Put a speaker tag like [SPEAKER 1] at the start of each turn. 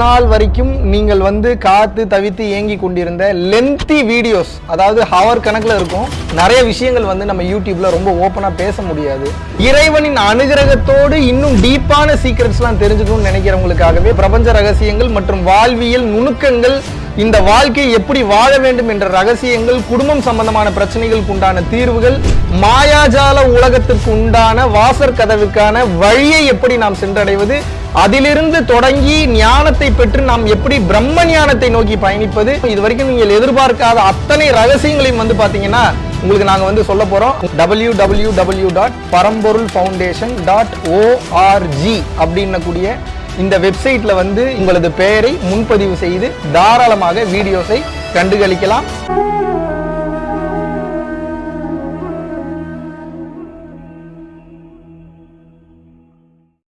[SPEAKER 1] நாள் வரைக்கும் நீங்கள் வந்து காத்து தவித்து ஏங்கி கொண்டிருந்த லென்த்தி வீடியோஸ் அதாவது ஹவர் கணக்கில் இருக்கும் நிறைய விஷயங்கள் வந்து நம்ம யூடியூப்ல ரொம்ப ஓப்பனா பேச முடியாது. இறைவனின் அனுகிரகத்தோடு இன்னும் டீப்பான சீக்ரெட்ஸ்லாம் தெரிஞ்சுக்கணும்னு நினைக்கிறவங்களுக்காகவே பிரபஞ்ச ரகசியங்கள் மற்றும் வாழ்வியல் நுணுக்கங்கள் இந்த வாழ்க்கையை எப்படி வாழ வேண்டும் என்ற ரகசியங்கள் குடும்பம் சம்பந்தமான பிரச்சனைகளுக்கு உண்டான தீர்வுகள் மாயாஜால உலகத்திற்கு உண்டான வாசற் கதவுக்கான வழியை எப்படி நாம் சென்றடைவது அதிலிருந்து தொடங்கி ஞானத்தை பெற்று நாம் எப்படி பிரம்ம ஞானத்தை நோக்கி பயணிப்பது இது வரைக்கும் நீங்கள் எதிர்பார்க்காத அத்தனை ரகசியங்களையும் வந்து பாத்தீங்கன்னா உங்களுக்கு நாங்க வந்து சொல்ல போறோம். W W W dot Paramporul foundation dot ORG அப்படின்னக்கூடிய இந்த வெப்சைட்ல வந்து உங்களது பெயரை முன்பதிவு செய்து தாராளமாக வீடியோஸை கண்டுகளிக்கலாம்.